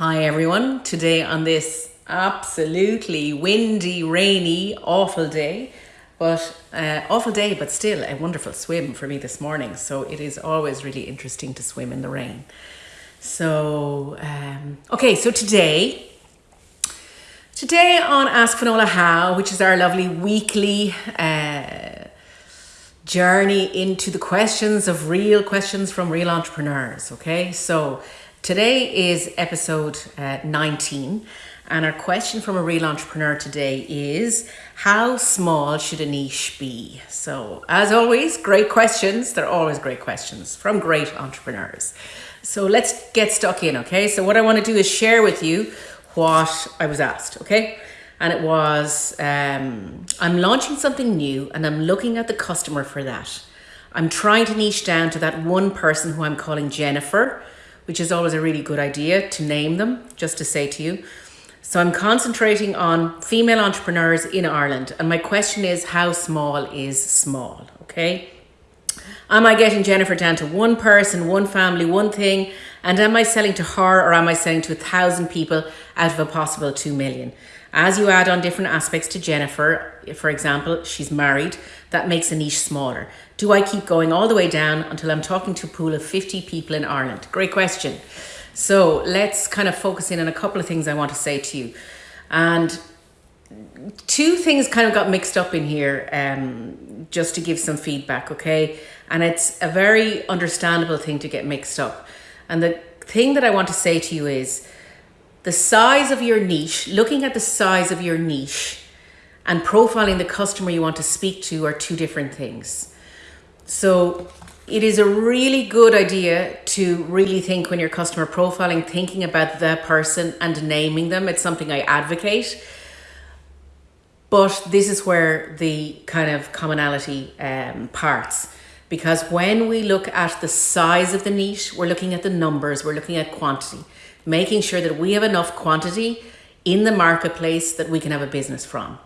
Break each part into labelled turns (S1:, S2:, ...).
S1: Hi everyone. Today on this absolutely windy, rainy, awful day, but uh, awful day, but still a wonderful swim for me this morning. So it is always really interesting to swim in the rain. So um, okay, so today. Today on Ask Finola How, which is our lovely weekly uh, journey into the questions of real questions from real entrepreneurs. Okay, so Today is episode uh, 19, and our question from a real entrepreneur today is How small should a niche be? So, as always, great questions. They're always great questions from great entrepreneurs. So, let's get stuck in, okay? So, what I want to do is share with you what I was asked, okay? And it was um, I'm launching something new and I'm looking at the customer for that. I'm trying to niche down to that one person who I'm calling Jennifer which is always a really good idea to name them, just to say to you. So I'm concentrating on female entrepreneurs in Ireland. And my question is, how small is small? Okay. Am I getting Jennifer down to one person, one family, one thing? And am I selling to her or am I selling to a thousand people out of a possible two million? As you add on different aspects to Jennifer, for example, she's married, that makes a niche smaller. Do I keep going all the way down until I'm talking to a pool of 50 people in Ireland? Great question. So let's kind of focus in on a couple of things I want to say to you. And two things kind of got mixed up in here um, just to give some feedback, okay? And it's a very understandable thing to get mixed up. And the thing that I want to say to you is, the size of your niche, looking at the size of your niche and profiling the customer you want to speak to are two different things. So it is a really good idea to really think when you're customer profiling, thinking about the person and naming them. It's something I advocate. But this is where the kind of commonality um, parts. Because when we look at the size of the niche, we're looking at the numbers, we're looking at quantity making sure that we have enough quantity in the marketplace that we can have a business from.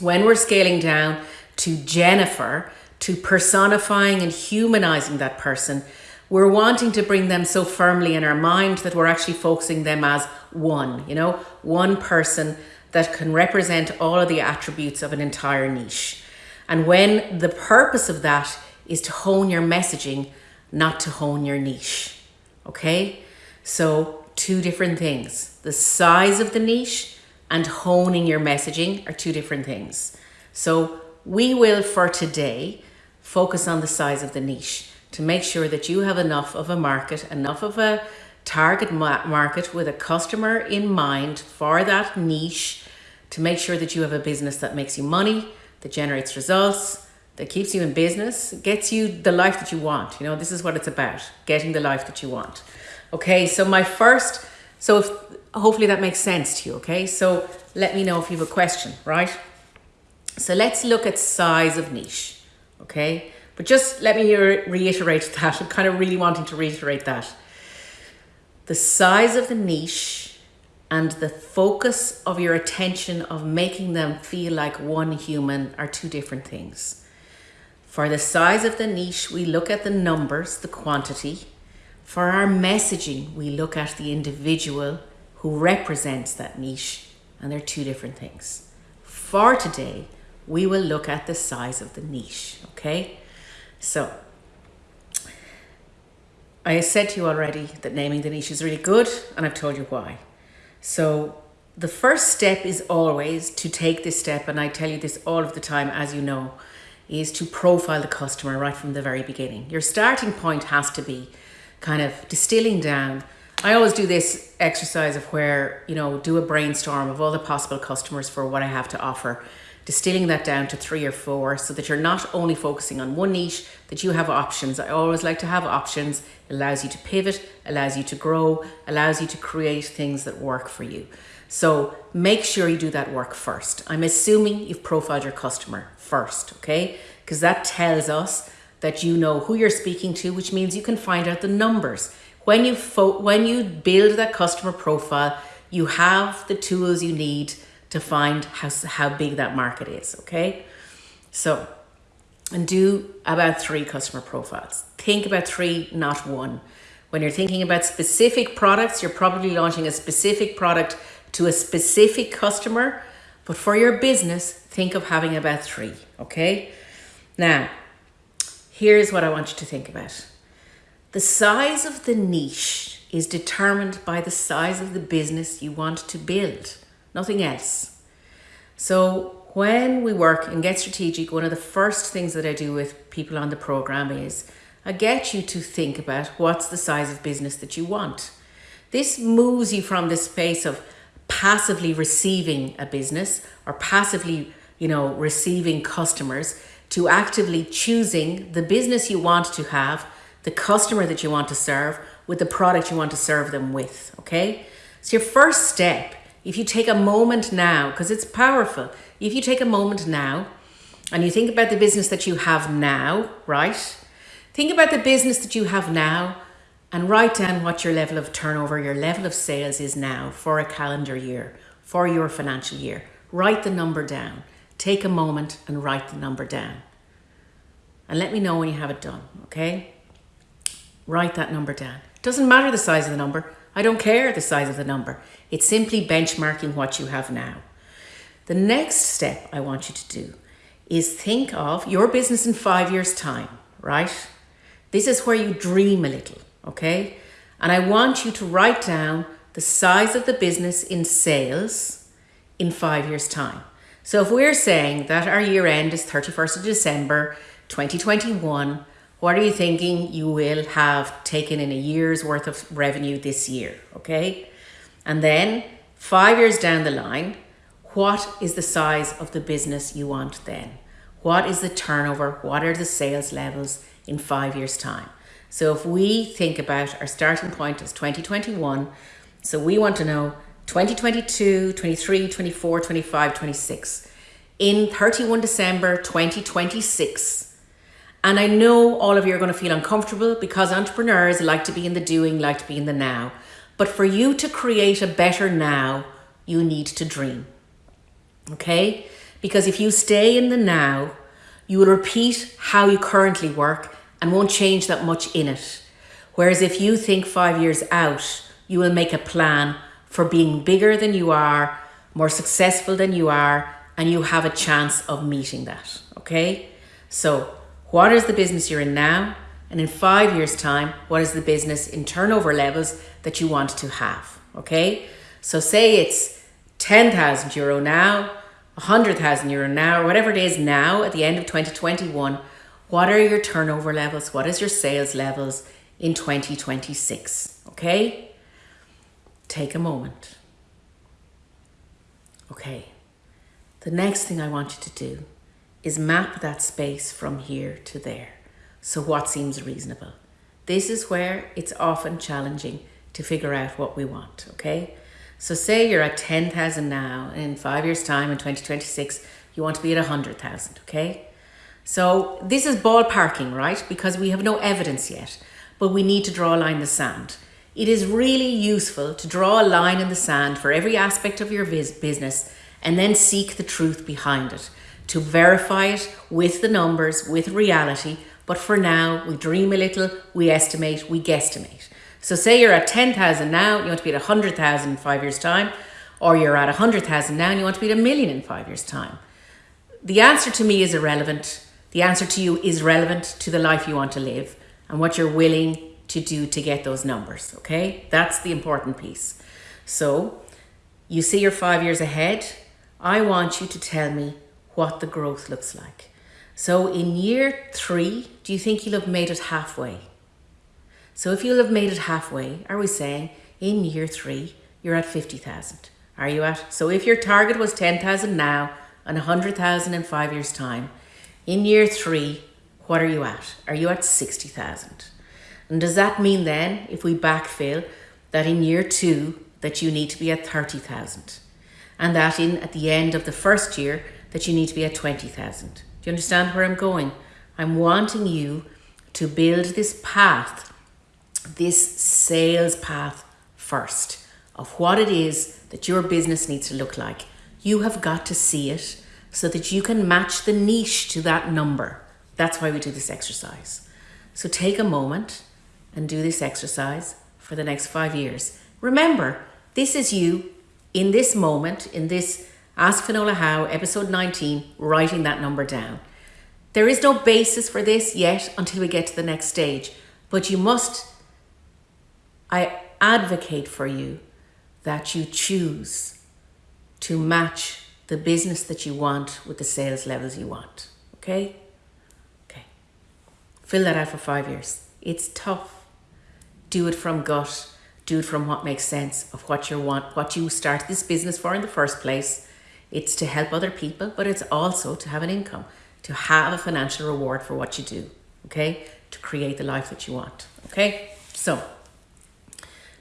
S1: When we're scaling down to Jennifer, to personifying and humanizing that person, we're wanting to bring them so firmly in our mind that we're actually focusing them as one, you know, one person that can represent all of the attributes of an entire niche. And when the purpose of that is to hone your messaging, not to hone your niche. Okay? So two different things. The size of the niche and honing your messaging are two different things. So we will, for today, focus on the size of the niche to make sure that you have enough of a market, enough of a target market with a customer in mind for that niche to make sure that you have a business that makes you money, that generates results, that keeps you in business, gets you the life that you want. You know, this is what it's about, getting the life that you want. Okay, so my first, so if, hopefully that makes sense to you, okay? So let me know if you have a question, right? So let's look at size of niche, okay? But just let me reiterate that. I'm kind of really wanting to reiterate that. The size of the niche and the focus of your attention of making them feel like one human are two different things. For the size of the niche, we look at the numbers, the quantity, for our messaging, we look at the individual who represents that niche, and they're two different things. For today, we will look at the size of the niche, okay? So, I said to you already that naming the niche is really good, and I've told you why. So, the first step is always to take this step, and I tell you this all of the time, as you know, is to profile the customer right from the very beginning. Your starting point has to be kind of distilling down. I always do this exercise of where, you know, do a brainstorm of all the possible customers for what I have to offer, distilling that down to three or four so that you're not only focusing on one niche, that you have options. I always like to have options. It allows you to pivot, allows you to grow, allows you to create things that work for you. So make sure you do that work first. I'm assuming you've profiled your customer first, okay? Because that tells us that you know who you're speaking to, which means you can find out the numbers. When you when you build that customer profile, you have the tools you need to find how, how big that market is, okay? So, and do about three customer profiles. Think about three, not one. When you're thinking about specific products, you're probably launching a specific product to a specific customer. But for your business, think of having about three, okay? Now, here's what I want you to think about. The size of the niche is determined by the size of the business you want to build, nothing else. So when we work and get strategic, one of the first things that I do with people on the program is I get you to think about what's the size of business that you want. This moves you from the space of passively receiving a business or passively, you know, receiving customers to actively choosing the business you want to have, the customer that you want to serve with the product you want to serve them with, okay? So your first step, if you take a moment now, because it's powerful, if you take a moment now and you think about the business that you have now, right? Think about the business that you have now and write down what your level of turnover, your level of sales is now for a calendar year, for your financial year. Write the number down. Take a moment and write the number down. And let me know when you have it done, okay? Write that number down. Doesn't matter the size of the number. I don't care the size of the number. It's simply benchmarking what you have now. The next step I want you to do is think of your business in five years' time, right? This is where you dream a little, okay? And I want you to write down the size of the business in sales in five years' time. So if we're saying that our year end is 31st of December 2021, what are you thinking you will have taken in a year's worth of revenue this year, okay? And then five years down the line, what is the size of the business you want then? What is the turnover? What are the sales levels in five years' time? So if we think about our starting point as 2021, so we want to know 2022, 23, 24, 25, 26. In 31 December 2026, and I know all of you are going to feel uncomfortable because entrepreneurs like to be in the doing, like to be in the now. But for you to create a better now, you need to dream okay? Because if you stay in the now, you will repeat how you currently work and won't change that much in it. Whereas if you think five years out, you will make a plan for being bigger than you are, more successful than you are, and you have a chance of meeting that, okay? So, what is the business you're in now? And in five years' time, what is the business in turnover levels that you want to have, okay? So, say it's 10,000 euro now, 100,000 euro now, or whatever it is now at the end of 2021, what are your turnover levels? What is your sales levels in 2026? Okay? Take a moment. Okay. The next thing I want you to do is map that space from here to there. So what seems reasonable? This is where it's often challenging to figure out what we want, okay? So say you're at 10,000 now, and in five years' time, in 2026, you want to be at 100,000, okay? So this is ballparking, right? Because we have no evidence yet, but we need to draw a line in the sand. It is really useful to draw a line in the sand for every aspect of your business and then seek the truth behind it, to verify it with the numbers, with reality. But for now, we dream a little, we estimate, we guesstimate. So say you're at 10,000 now, you want to be at 100,000 in five years' time, or you're at 100,000 now and you want to be at a million in five years' time. The answer to me is irrelevant. The answer to you is relevant to the life you want to live and what you're willing to do to get those numbers, okay? That's the important piece. So you see you're five years ahead. I want you to tell me what the growth looks like. So in year three, do you think you'll have made it halfway? So if you'll have made it halfway, are we saying in year three, you're at 50,000? Are you at? So if your target was 10,000 now and 100,000 in five years' time, in year three, what are you at? Are you at 60,000? And does that mean then, if we backfill, that in year two, that you need to be at 30,000? And that in at the end of the first year, that you need to be at 20,000? Do you understand where I'm going? I'm wanting you to build this path this sales path first of what it is that your business needs to look like. You have got to see it so that you can match the niche to that number. That's why we do this exercise. So take a moment, and do this exercise for the next five years. Remember, this is you in this moment, in this Ask Finola How, episode 19, writing that number down. There is no basis for this yet until we get to the next stage, but you must, I advocate for you that you choose to match the business that you want with the sales levels you want. Okay? Okay. Fill that out for five years. It's tough. Do it from gut. Do it from what makes sense of what you want, what you start this business for in the first place. It's to help other people, but it's also to have an income, to have a financial reward for what you do. Okay? To create the life that you want. Okay? So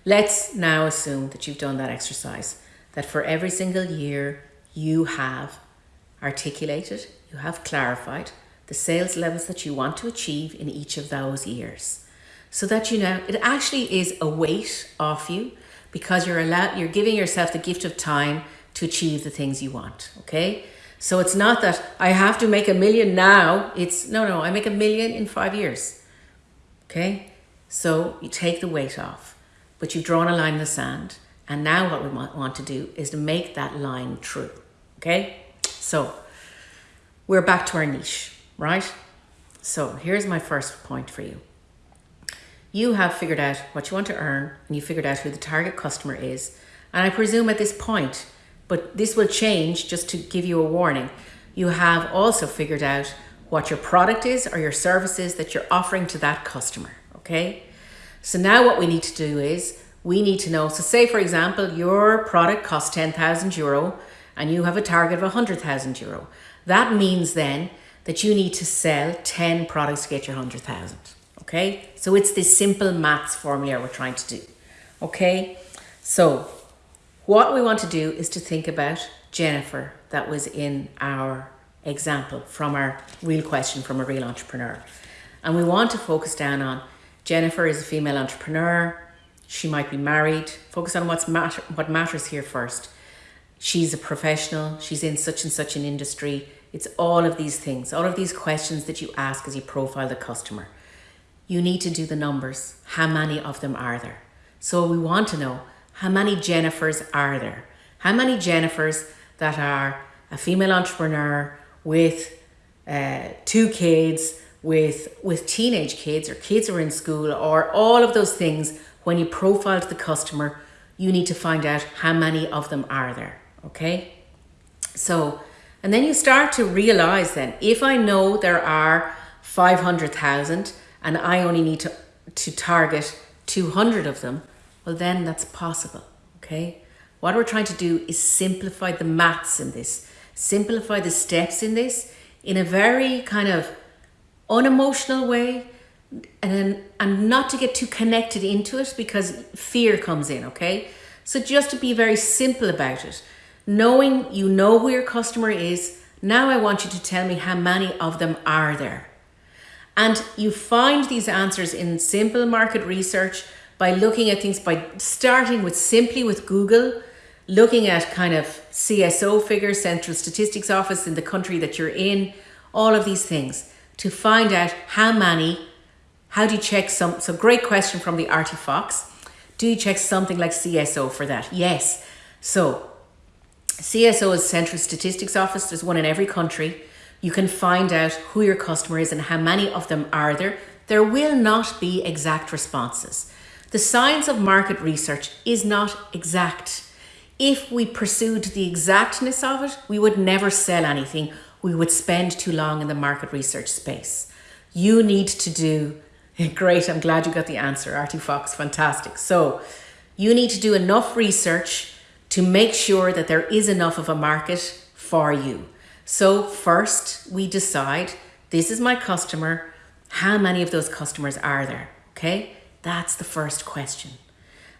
S1: let's now assume that you've done that exercise, that for every single year you have articulated, you have clarified the sales levels that you want to achieve in each of those years. So that you know it actually is a weight off you because you're allowed you're giving yourself the gift of time to achieve the things you want. Okay. So it's not that I have to make a million now. It's no, no, I make a million in five years. Okay. So you take the weight off, but you've drawn a line in the sand. And now what we want to do is to make that line true. Okay. So we're back to our niche, right? So here's my first point for you. You have figured out what you want to earn and you figured out who the target customer is. And I presume at this point, but this will change just to give you a warning. You have also figured out what your product is or your services that you're offering to that customer. Okay. So now what we need to do is we need to know. So say for example, your product costs 10,000 euro and you have a target of 100,000 euro. That means then that you need to sell 10 products to get your 100,000. Okay. So it's this simple maths formula we're trying to do. Okay. So what we want to do is to think about Jennifer that was in our example from our real question from a real entrepreneur. And we want to focus down on Jennifer is a female entrepreneur. She might be married. Focus on what's matter, what matters here first. She's a professional. She's in such and such an industry. It's all of these things, all of these questions that you ask as you profile the customer. You need to do the numbers. How many of them are there? So we want to know how many Jennifers are there? How many Jennifers that are a female entrepreneur with uh, two kids, with with teenage kids or kids who are in school or all of those things when you profile the customer you need to find out how many of them are there okay so and then you start to realize then if i know there are 500000 and i only need to to target 200 of them well then that's possible okay? What we're trying to do is simplify the maths in this simplify the steps in this in a very kind of unemotional way and and not to get too connected into it because fear comes in okay? So just to be very simple about it knowing you know who your customer is now i want you to tell me how many of them are there and you find these answers in simple market research by looking at things by starting with simply with google looking at kind of cso figures central statistics office in the country that you're in all of these things to find out how many, how do you check some, so great question from the Artie Fox. Do you check something like CSO for that? Yes. So CSO is Central Statistics Office. There's one in every country. You can find out who your customer is and how many of them are there. There will not be exact responses. The science of market research is not exact. If we pursued the exactness of it, we would never sell anything we would spend too long in the market research space. You need to do, great, I'm glad you got the answer, Artie Fox, fantastic. So you need to do enough research to make sure that there is enough of a market for you. So first we decide, this is my customer, how many of those customers are there? Okay, that's the first question.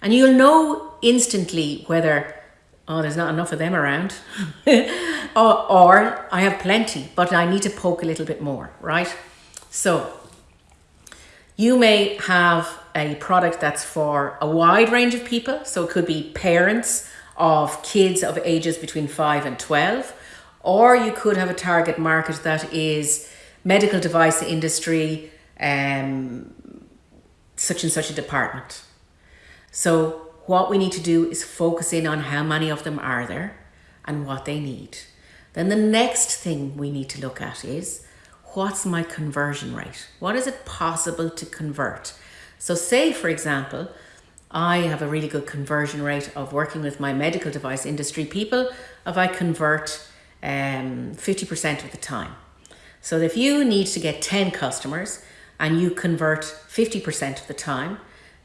S1: And you'll know instantly whether oh, there's not enough of them around. or, or I have plenty, but I need to poke a little bit more, right? So you may have a product that's for a wide range of people. So it could be parents of kids of ages between 5 and 12. Or you could have a target market that is medical device industry, um, such and such a department. So what we need to do is focus in on how many of them are there and what they need. Then the next thing we need to look at is what's my conversion rate? What is it possible to convert? So say, for example, I have a really good conversion rate of working with my medical device industry people if I convert um, 50% of the time. So if you need to get 10 customers and you convert 50% of the time,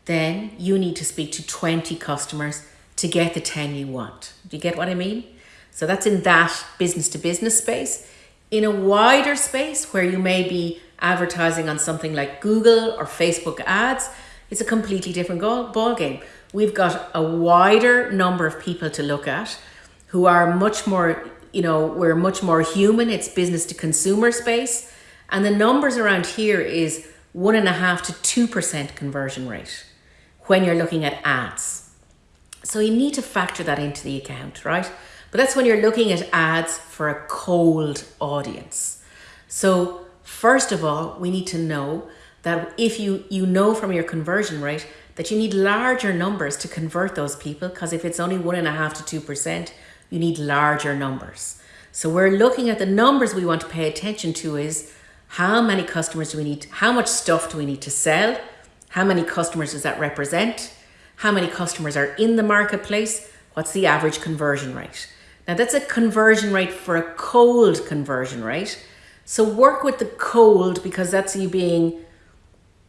S1: then you need to speak to 20 customers to get the 10 you want. Do you get what I mean? So that's in that business to business space. In a wider space where you may be advertising on something like Google or Facebook ads, it's a completely different ball game. We've got a wider number of people to look at who are much more, you know, we're much more human. It's business to consumer space. And the numbers around here is one and a half to 2% conversion rate when you're looking at ads. So you need to factor that into the account, right? But that's when you're looking at ads for a cold audience. So first of all, we need to know that if you, you know from your conversion rate that you need larger numbers to convert those people because if it's only one and a half to two percent, you need larger numbers. So we're looking at the numbers we want to pay attention to is how many customers do we need, how much stuff do we need to sell, how many customers does that represent, how many customers are in the marketplace, what's the average conversion rate. Now that's a conversion rate for a cold conversion rate. So work with the cold because that's you being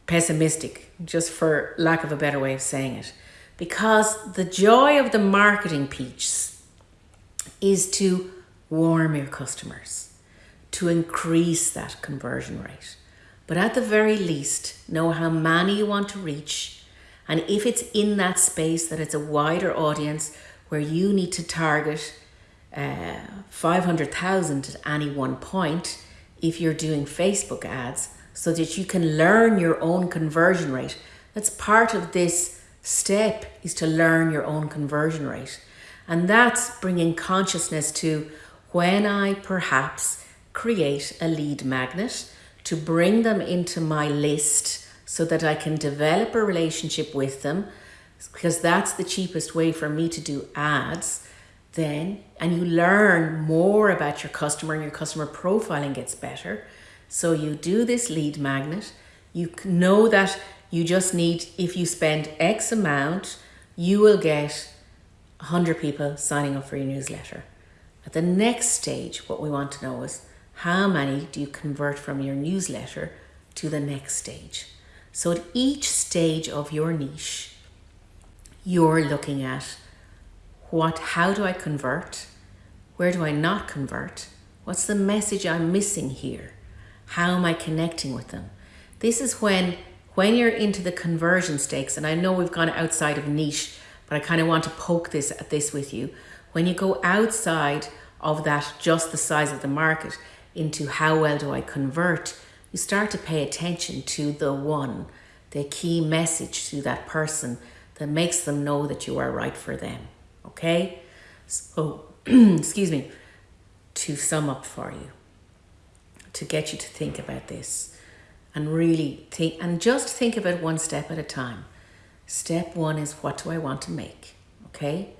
S1: pessimistic, just for lack of a better way of saying it. Because the joy of the marketing piece is to warm your customers, to increase that conversion rate. But at the very least, know how many you want to reach. And if it's in that space that it's a wider audience where you need to target uh, 500,000 at any one point, if you're doing Facebook ads, so that you can learn your own conversion rate. That's part of this step is to learn your own conversion rate. And that's bringing consciousness to when I perhaps create a lead magnet to bring them into my list so that I can develop a relationship with them because that's the cheapest way for me to do ads then and you learn more about your customer and your customer profiling gets better so you do this lead magnet. You know that you just need, if you spend X amount, you will get 100 people signing up for your newsletter. At the next stage, what we want to know is how many do you convert from your newsletter to the next stage? So at each stage of your niche, you're looking at what, how do I convert? Where do I not convert? What's the message I'm missing here? How am I connecting with them? This is when when you're into the conversion stakes, and I know we've gone outside of niche, but I kind of want to poke this at this with you. When you go outside of that, just the size of the market, into how well do I convert, you start to pay attention to the one, the key message to that person that makes them know that you are right for them. Okay? So, oh, excuse me, to sum up for you to get you to think about this and really think and just think about one step at a time. Step one is what do I want to make? Okay.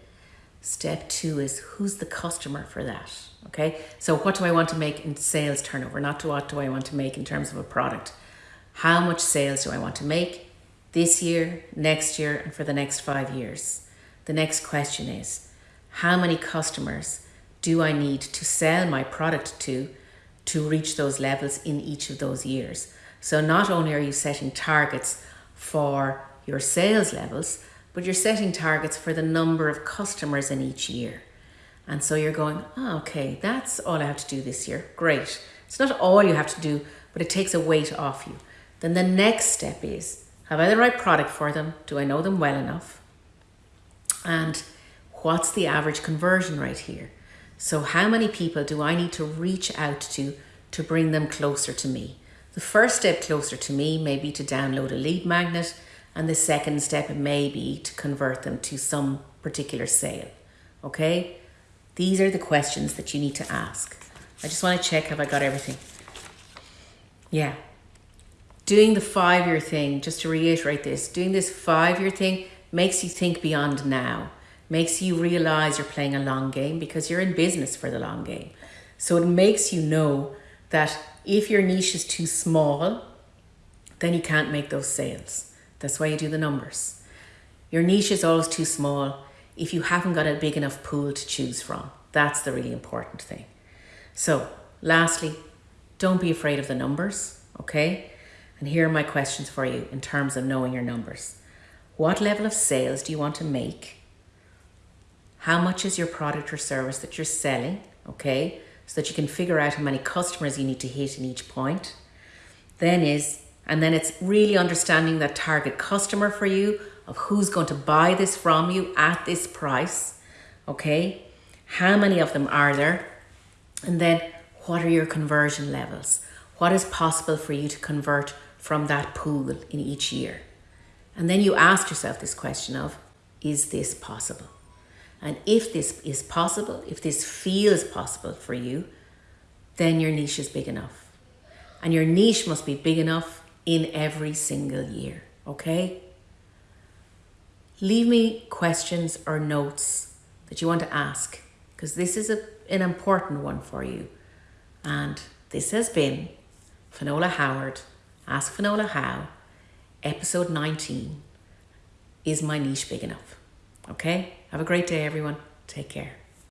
S1: Step two is who's the customer for that? Okay. So what do I want to make in sales turnover? Not to what do I want to make in terms of a product? How much sales do I want to make this year, next year, and for the next five years? The next question is how many customers do I need to sell my product to to reach those levels in each of those years. So not only are you setting targets for your sales levels, but you're setting targets for the number of customers in each year. And so you're going, oh, okay, that's all I have to do this year. Great. It's not all you have to do, but it takes a weight off you. Then the next step is, have I the right product for them? Do I know them well enough? And what's the average conversion rate here? So how many people do I need to reach out to to bring them closer to me? The first step closer to me may be to download a lead magnet and the second step may be to convert them to some particular sale. Okay? These are the questions that you need to ask. I just want to check have I got everything. Yeah. doing the five year thing, just to reiterate this, doing this five year thing makes you think beyond now, makes you realize you're playing a long game because you're in business for the long game. So it makes you know that if your niche is too small, then you can't make those sales. That's why you do the numbers. Your niche is always too small if you haven't got a big enough pool to choose from. That's the really important thing. So, lastly, don't be afraid of the numbers, okay? And here are my questions for you in terms of knowing your numbers. What level of sales do you want to make? How much is your product or service that you're selling, okay? So that you can figure out how many customers you need to hit in each point. Then is, and then it's really understanding that target customer for you of who's going to buy this from you at this price, okay? How many of them are there? And then what are your conversion levels? What is possible for you to convert from that pool in each year? And then you ask yourself this question of, is this possible? And if this is possible, if this feels possible for you, then your niche is big enough. And your niche must be big enough in every single year, okay? Leave me questions or notes that you want to ask because this is a, an important one for you. And this has been Finola Howard, Ask Finola How, episode 19. Is my niche big enough? Okay? Have a great day, everyone. Take care.